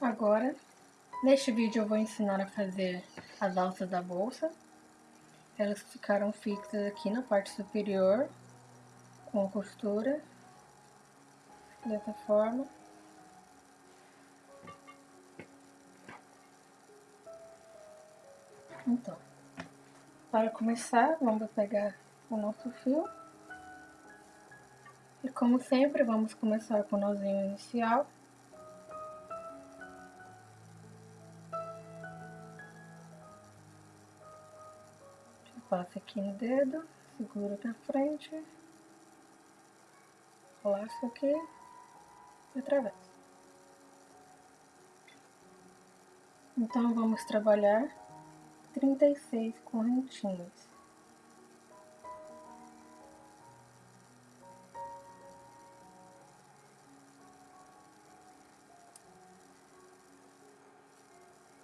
Agora, neste vídeo eu vou ensinar a fazer as alças da bolsa. Elas ficaram fixas aqui na parte superior, com costura, dessa forma. Então, para começar, vamos pegar o nosso fio. E como sempre, vamos começar com o nozinho inicial. Passa aqui no dedo, segura pra frente, laço aqui e atravessa. Então, vamos trabalhar 36 correntinhas.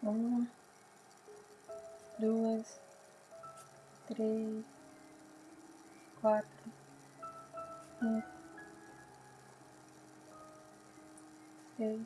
Uma, duas, três, quatro, cinco, seis,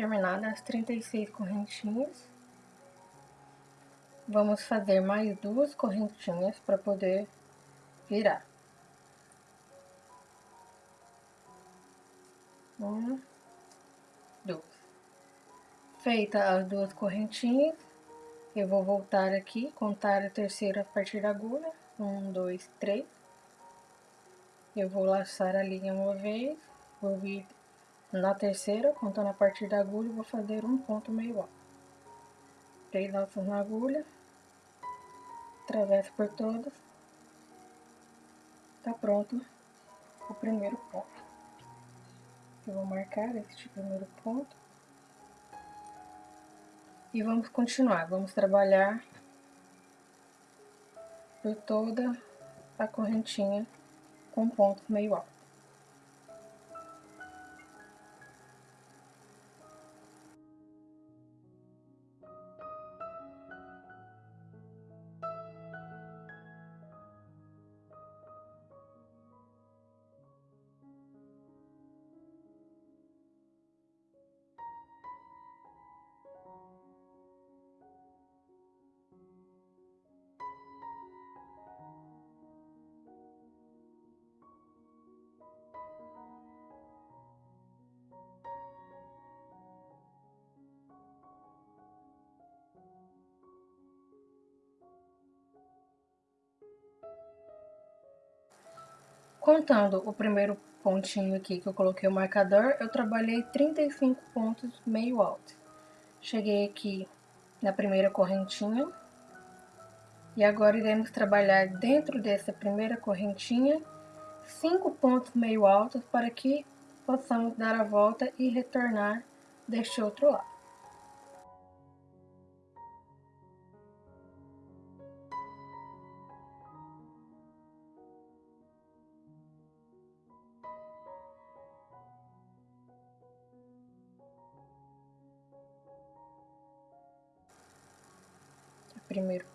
terminadas as 36 correntinhas, vamos fazer mais duas correntinhas para poder virar. Uma, duas. Feita as duas correntinhas, eu vou voltar aqui, contar a terceira a partir da agulha. Um, dois, três. Eu vou laçar a linha uma vez, vou vir na terceira, contando a partir da agulha, vou fazer um ponto meio alto. Três alças na agulha, atravesso por todas, tá pronto o primeiro ponto. Eu vou marcar este primeiro ponto. E vamos continuar, vamos trabalhar por toda a correntinha com ponto meio alto. Contando o primeiro pontinho aqui que eu coloquei o marcador, eu trabalhei 35 pontos meio alto. Cheguei aqui na primeira correntinha. E agora iremos trabalhar dentro dessa primeira correntinha, cinco pontos meio altos para que possamos dar a volta e retornar deste outro lado.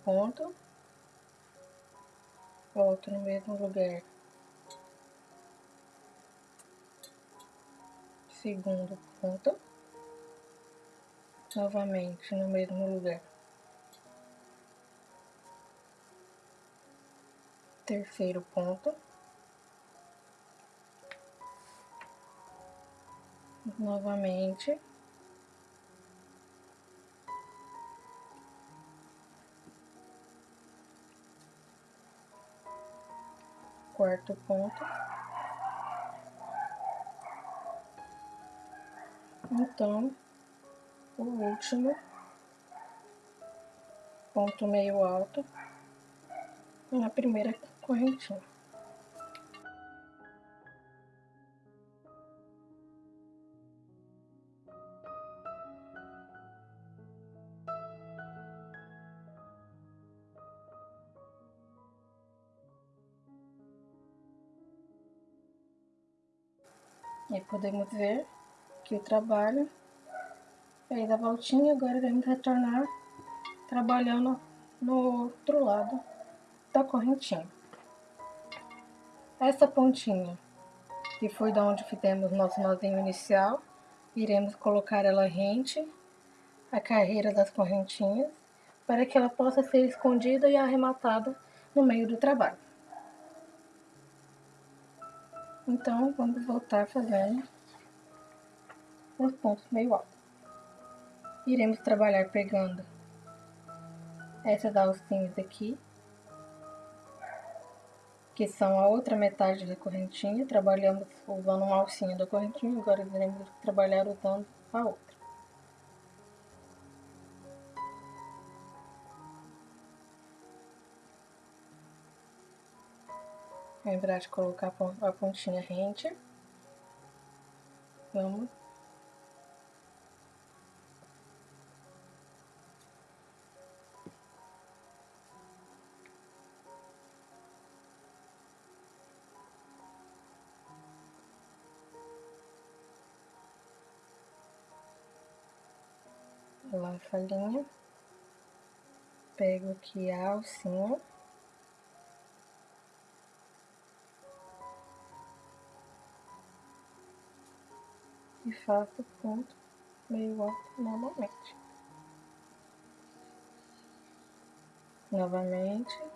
Ponto, volto no mesmo lugar, segundo ponto, novamente no mesmo lugar, terceiro ponto, novamente quarto ponto. Então, o último ponto meio alto na primeira correntinha. E podemos ver que o trabalho fez a voltinha, agora iremos retornar trabalhando no outro lado da correntinha. Essa pontinha, que foi da onde fizemos nosso nozinho inicial, iremos colocar ela rente à carreira das correntinhas, para que ela possa ser escondida e arrematada no meio do trabalho. Então, vamos voltar fazendo os pontos meio altos. Iremos trabalhar pegando essas alcinhas aqui, que são a outra metade da correntinha. Trabalhamos usando uma alcinha da correntinha, agora iremos trabalhar usando a outra. Lembrar de colocar a pontinha rente. Vamos. Lá a falinha, pego aqui a alcinha, e faço ponto meio alto novamente. Novamente.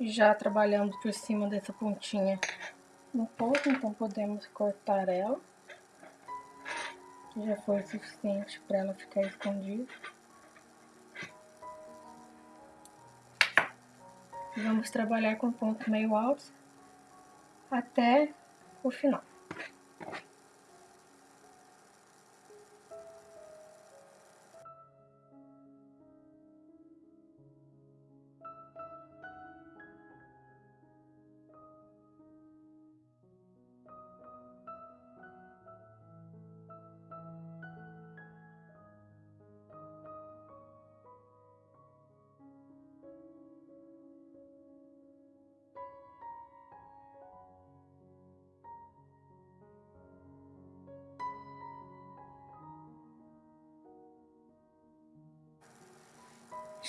Já trabalhando por cima dessa pontinha um pouco, então podemos cortar ela. Já foi o suficiente para ela ficar escondida. Vamos trabalhar com pontos meio altos até o final.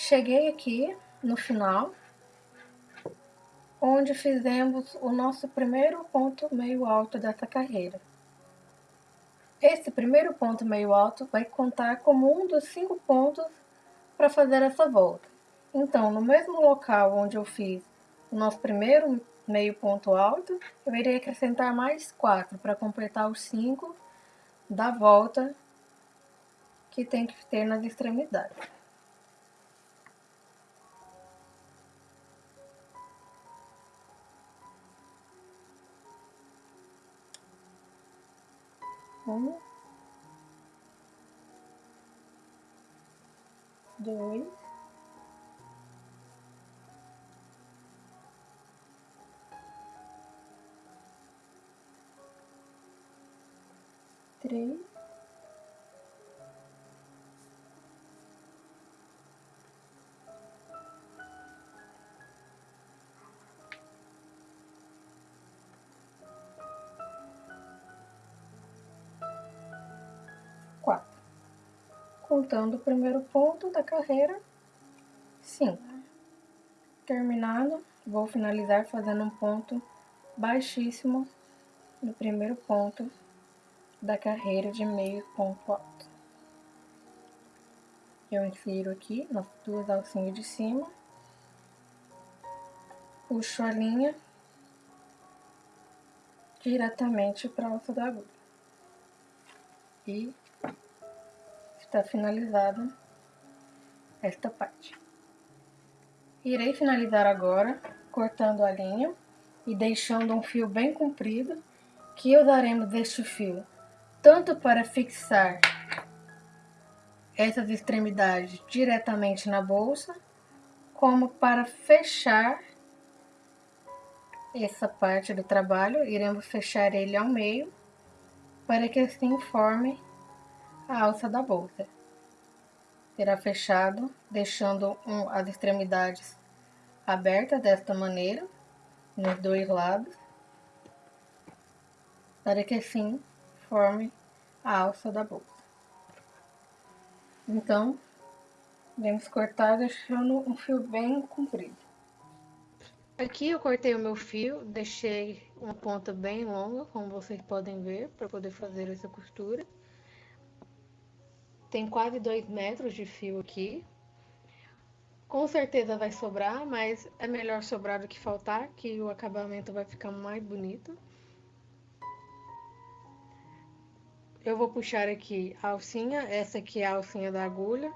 Cheguei aqui no final, onde fizemos o nosso primeiro ponto meio alto dessa carreira. Esse primeiro ponto meio alto vai contar como um dos cinco pontos para fazer essa volta. Então, no mesmo local onde eu fiz o nosso primeiro meio ponto alto, eu irei acrescentar mais quatro para completar os cinco da volta que tem que ter nas extremidades. Um, dois, três, contando o primeiro ponto da carreira, 5. Terminado, vou finalizar fazendo um ponto baixíssimo no primeiro ponto da carreira de meio ponto alto. Eu insiro aqui nas duas alcinhas de cima, puxo a linha diretamente para a alça da agulha e está finalizada esta parte. Irei finalizar agora cortando a linha e deixando um fio bem comprido, que usaremos este fio tanto para fixar essas extremidades diretamente na bolsa, como para fechar essa parte do trabalho, iremos fechar ele ao meio, para que assim forme a alça da bolsa. Será fechado, deixando um, as extremidades abertas desta maneira, nos dois lados, para que assim forme a alça da bolsa. Então, vamos cortar deixando um fio bem comprido. Aqui eu cortei o meu fio, deixei uma ponta bem longa, como vocês podem ver, para poder fazer essa costura. Tem quase dois metros de fio aqui. Com certeza vai sobrar, mas é melhor sobrar do que faltar, que o acabamento vai ficar mais bonito. Eu vou puxar aqui a alcinha, essa aqui é a alcinha da agulha.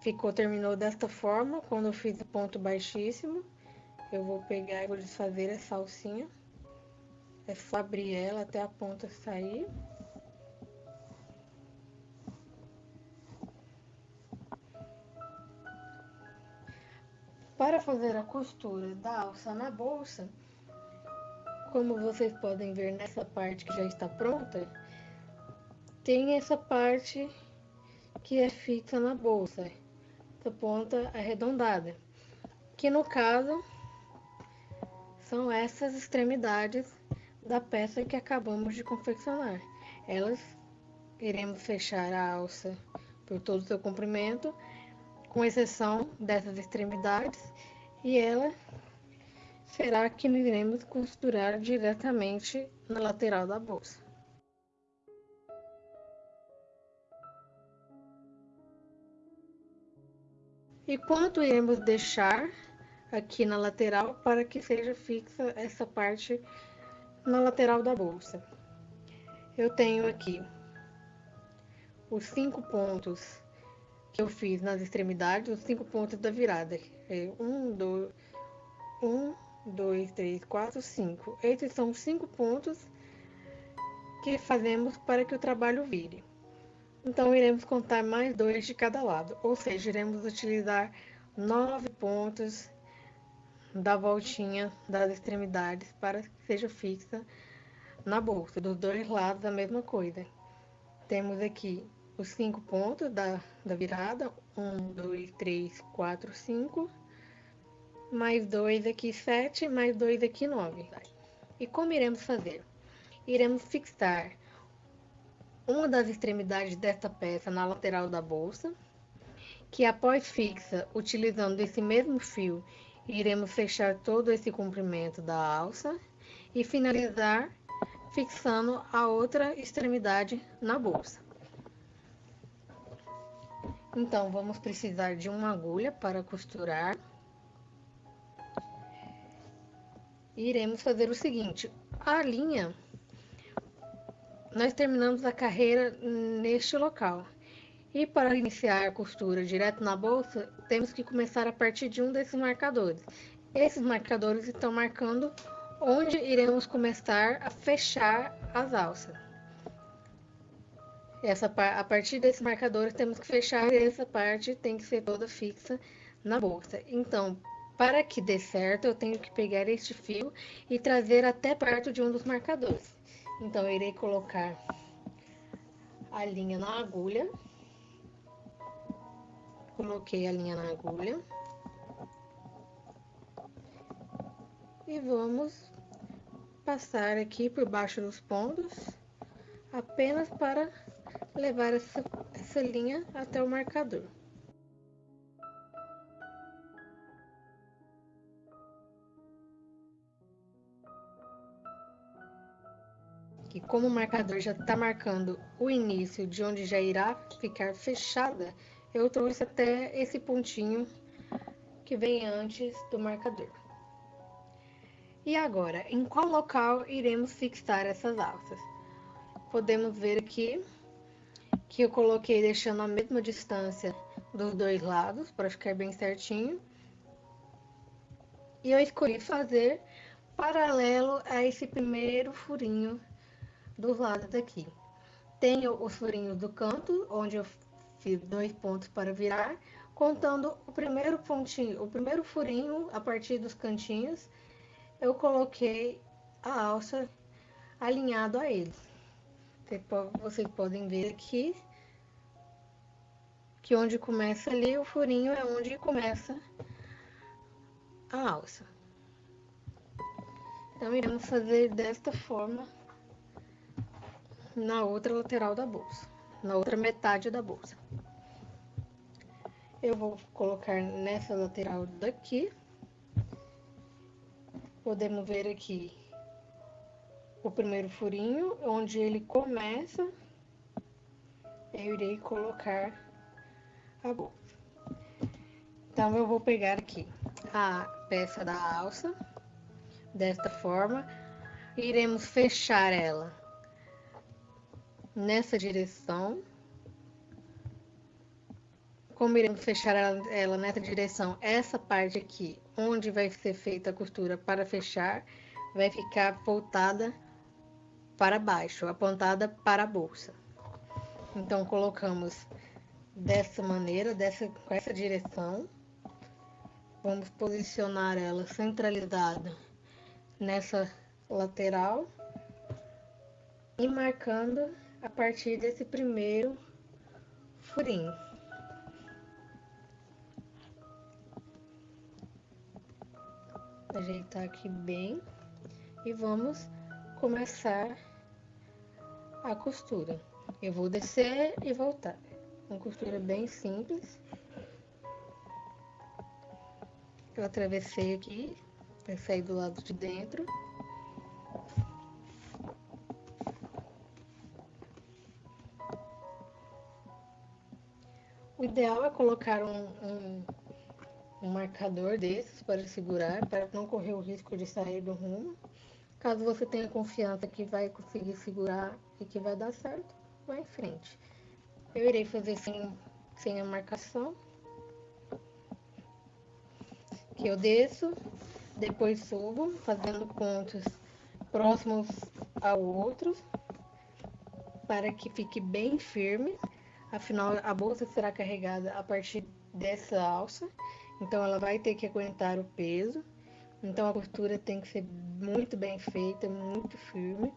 Ficou, terminou desta forma, quando eu fiz o ponto baixíssimo. Eu vou pegar e vou desfazer essa alcinha. É só abrir ela até a ponta sair. Para fazer a costura da alça na bolsa, como vocês podem ver nessa parte que já está pronta, tem essa parte que é fixa na bolsa, essa ponta arredondada, que no caso são essas extremidades da peça que acabamos de confeccionar. Elas iremos fechar a alça por todo o seu comprimento, com exceção dessas extremidades, e ela será que iremos costurar diretamente na lateral da bolsa. E quanto iremos deixar aqui na lateral para que seja fixa essa parte na lateral da bolsa. Eu tenho aqui os cinco pontos que eu fiz nas extremidades, os cinco pontos da virada. É um, dois, um, dois, três, quatro, cinco. Esses são os cinco pontos que fazemos para que o trabalho vire. Então, iremos contar mais dois de cada lado, ou seja, iremos utilizar nove pontos da voltinha das extremidades para que seja fixa na bolsa, dos dois lados a mesma coisa. Temos aqui os cinco pontos da, da virada, um, dois, três, quatro, cinco, mais dois aqui, sete, mais dois aqui, nove. E como iremos fazer? Iremos fixar uma das extremidades desta peça na lateral da bolsa, que após fixa, utilizando esse mesmo fio Iremos fechar todo esse comprimento da alça e finalizar fixando a outra extremidade na bolsa. Então, vamos precisar de uma agulha para costurar. E iremos fazer o seguinte, a linha, nós terminamos a carreira neste local. E para iniciar a costura direto na bolsa, temos que começar a partir de um desses marcadores. Esses marcadores estão marcando onde iremos começar a fechar as alças. Essa, a partir desses marcadores temos que fechar essa parte tem que ser toda fixa na bolsa. Então, para que dê certo, eu tenho que pegar este fio e trazer até perto de um dos marcadores. Então, eu irei colocar a linha na agulha Coloquei a linha na agulha. E vamos passar aqui por baixo dos pontos, apenas para levar essa, essa linha até o marcador. E como o marcador já está marcando o início de onde já irá ficar fechada, eu trouxe até esse pontinho que vem antes do marcador. E agora, em qual local iremos fixar essas alças? Podemos ver aqui que eu coloquei deixando a mesma distância dos dois lados, para ficar bem certinho. E eu escolhi fazer paralelo a esse primeiro furinho dos lados daqui. Tenho os furinhos do canto, onde eu fiz dois pontos para virar, contando o primeiro pontinho, o primeiro furinho a partir dos cantinhos, eu coloquei a alça alinhado a eles. Vocês podem ver aqui que onde começa ali o furinho é onde começa a alça. Então, iremos fazer desta forma na outra lateral da bolsa, na outra metade da bolsa. Eu vou colocar nessa lateral daqui. Podemos ver aqui o primeiro furinho, onde ele começa, eu irei colocar a bolsa. Então, eu vou pegar aqui a peça da alça, desta forma, iremos fechar ela nessa direção. Como iremos fechar ela, ela nessa direção, essa parte aqui, onde vai ser feita a costura para fechar, vai ficar voltada para baixo, apontada para a bolsa. Então, colocamos dessa maneira, dessa, com essa direção. Vamos posicionar ela centralizada nessa lateral e marcando a partir desse primeiro furinho. Ajeitar aqui bem e vamos começar a costura. Eu vou descer e voltar. Uma costura bem simples. Eu atravessei aqui, sair do lado de dentro. O ideal é colocar um, um, um marcador desses para segurar, para não correr o risco de sair do rumo. Caso você tenha confiança que vai conseguir segurar e que vai dar certo, vá em frente. Eu irei fazer sem, sem a marcação. Que eu desço, depois subo, fazendo pontos próximos ao outro, para que fique bem firme. Afinal, a bolsa será carregada a partir dessa alça, então ela vai ter que aguentar o peso. Então a costura tem que ser muito bem feita, muito firme.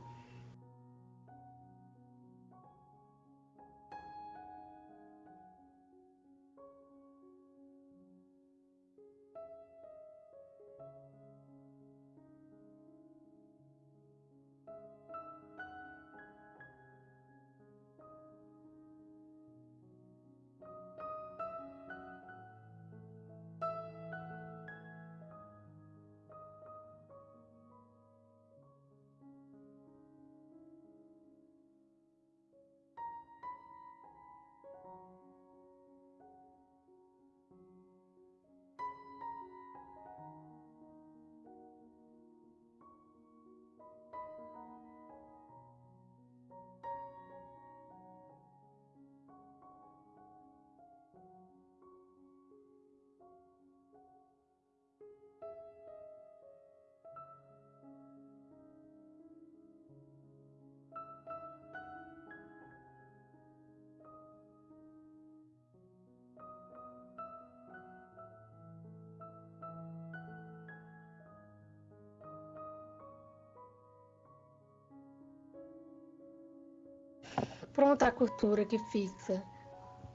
Pronta a costura que fixa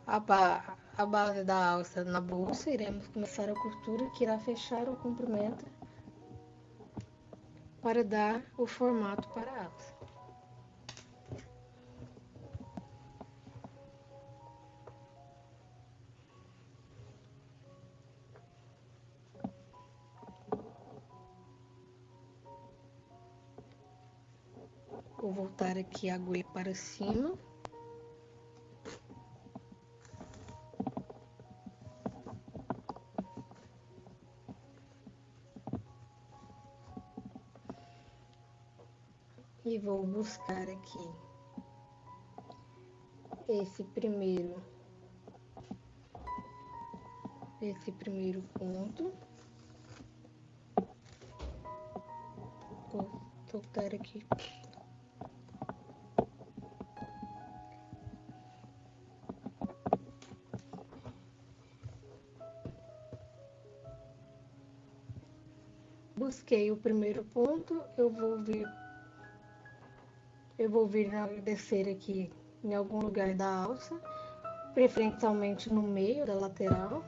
a, ba a base da alça na bolsa, iremos começar a costura que irá fechar o comprimento para dar o formato para a alça. Vou voltar aqui a agulha para cima. E vou buscar aqui. Esse primeiro. Esse primeiro ponto. Voltar aqui. Busquei o primeiro ponto, eu vou vir eu vou vir descer aqui em algum lugar da alça, preferencialmente no meio da lateral.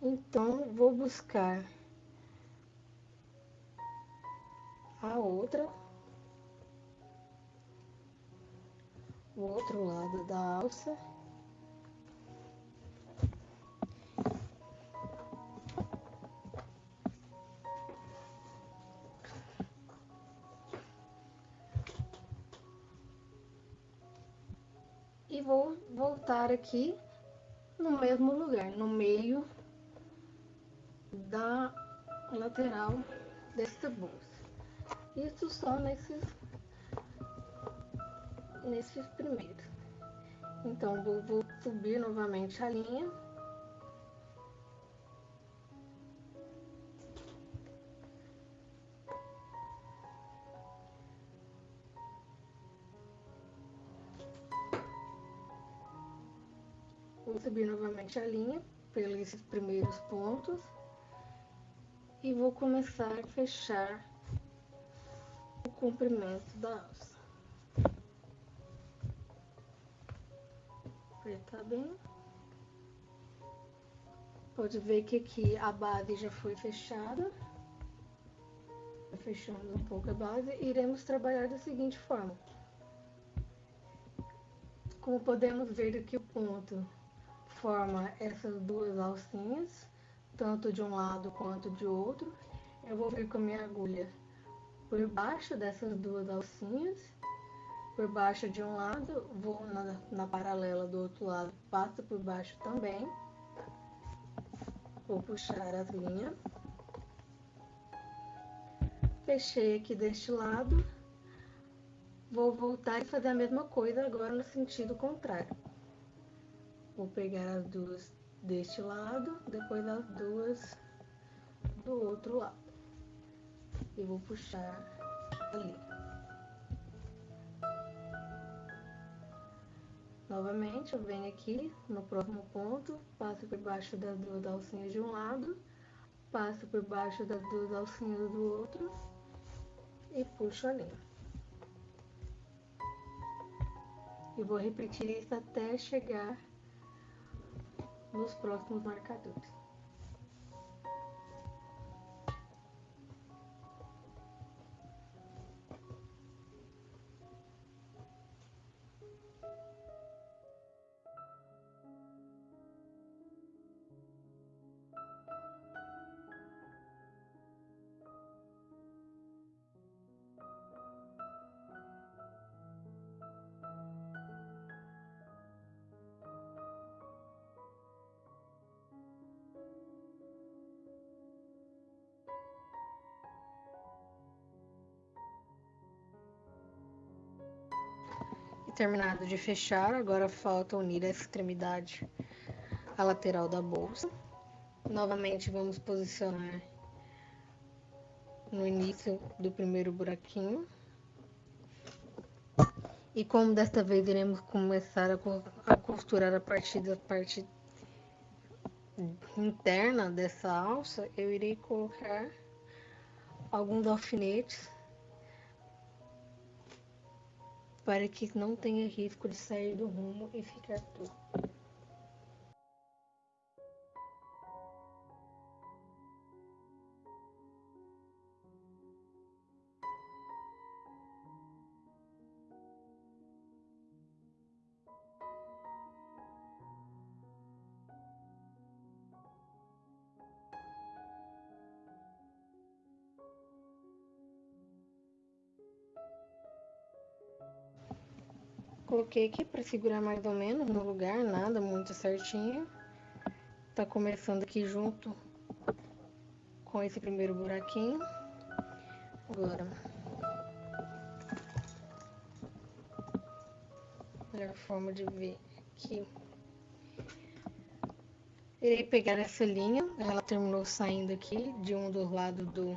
Então, vou buscar a outra, o outro lado da alça. E vou voltar aqui no mesmo lugar, no meio da lateral desta bolsa. Isso só nesses, nesses primeiros. Então, vou, vou subir novamente a linha. Vou subir novamente a linha pelos primeiros pontos e vou começar a fechar o comprimento da alça. Apertar bem. Pode ver que aqui a base já foi fechada. Fechamos um pouco a base. Iremos trabalhar da seguinte forma. Como podemos ver aqui o ponto forma essas duas alcinhas tanto de um lado quanto de outro. Eu vou vir com a minha agulha por baixo dessas duas alcinhas, por baixo de um lado, vou na, na paralela do outro lado, passo por baixo também. Vou puxar as linhas. Fechei aqui deste lado. Vou voltar e fazer a mesma coisa agora no sentido contrário. Vou pegar as duas deste lado, depois as duas do outro lado. E vou puxar ali. Novamente, eu venho aqui no próximo ponto, passo por baixo das duas alcinhas de um lado, passo por baixo das duas alcinhas do outro e puxo a linha. E vou repetir isso até chegar nos próximos marcadores. Terminado de fechar, agora falta unir a extremidade à lateral da bolsa. Novamente vamos posicionar no início do primeiro buraquinho. E como desta vez iremos começar a costurar a partir da parte interna dessa alça, eu irei colocar alguns alfinetes para que não tenha risco de sair do rumo e ficar torto. Coloquei aqui para segurar mais ou menos no lugar, nada muito certinho. Tá começando aqui junto com esse primeiro buraquinho. Agora, melhor forma de ver aqui Irei pegar essa linha, ela terminou saindo aqui de um dos lados do,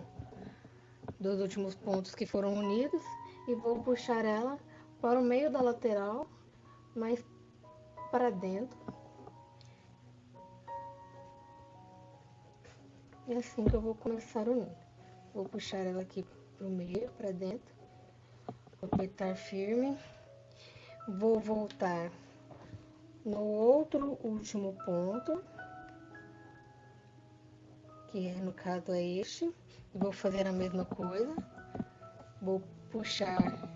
dos últimos pontos que foram unidos e vou puxar ela para o meio da lateral, mais para dentro. E assim que eu vou começar unindo. Vou puxar ela aqui para o meio, para dentro. Vou apertar firme. Vou voltar no outro último ponto, que é, no caso é este. Vou fazer a mesma coisa. Vou puxar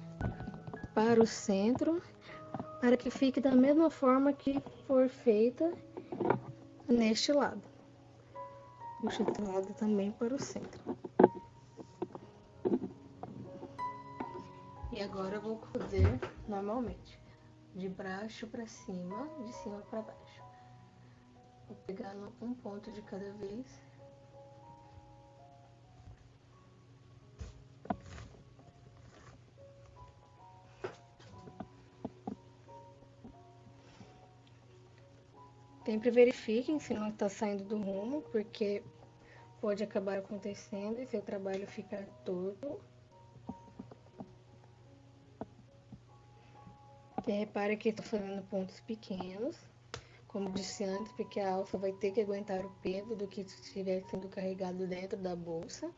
para o centro, para que fique da mesma forma que for feita neste lado. Puxo esse lado também para o centro. E agora eu vou cozer normalmente, de baixo para cima, de cima para baixo. Vou pegar um ponto de cada vez. Sempre verifiquem se não está saindo do rumo, porque pode acabar acontecendo e seu trabalho ficar torto E repare que estou fazendo pontos pequenos, como disse antes, porque a alça vai ter que aguentar o peso do que estiver sendo carregado dentro da bolsa.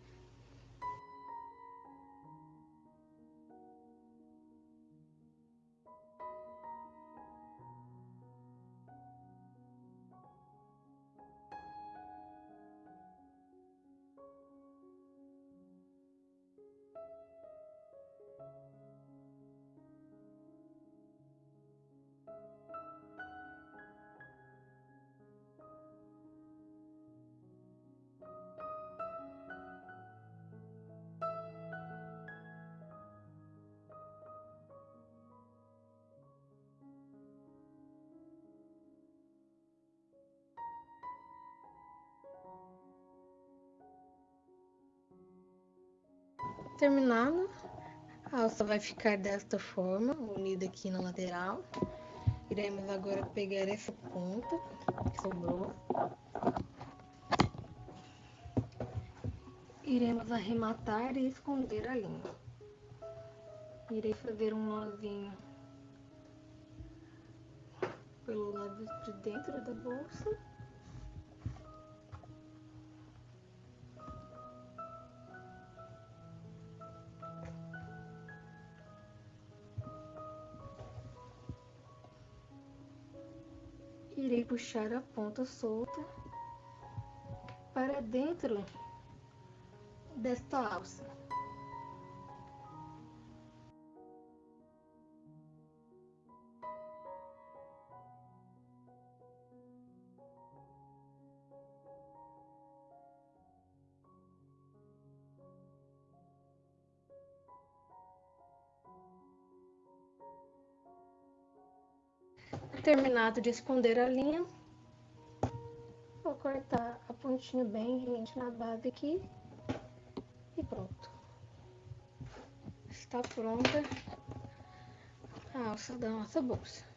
Terminado, a alça vai ficar desta forma, unida aqui na lateral. Iremos agora pegar essa ponta que sobrou. Iremos arrematar e esconder a linha. Irei fazer um nozinho pelo lado de dentro da bolsa. Irei puxar a ponta solta para dentro desta alça. Terminado de esconder a linha, vou cortar a pontinha bem rente na base aqui e pronto. Está pronta a alça da nossa bolsa.